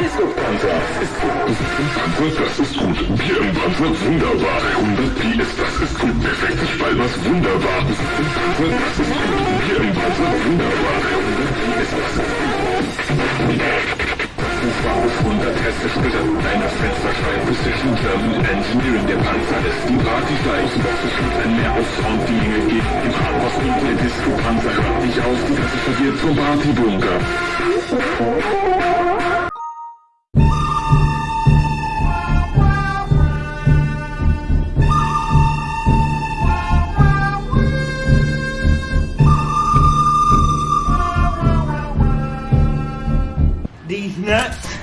Disco-Panzer. Panzer, das ist gut. Bier im Panzer, wunderbar. 100 Pi ist, das ist gut. Perfekt, ich bald was wunderbar. Panzer, das ist gut. Bier im Panzer, wunderbar. 100 Pi ist, das ist gut. Ufer auf 100 hessisch bitte. Einer Fensterscheibe Precision Thermal Engineering. Der Panzer lässt die Party steigen. Ein mehr auf Sound die Dinge geht. Im Hardboss und der Disco-Panzer hört nicht auf. Die Gasse verliert zum Partybunker. These nuts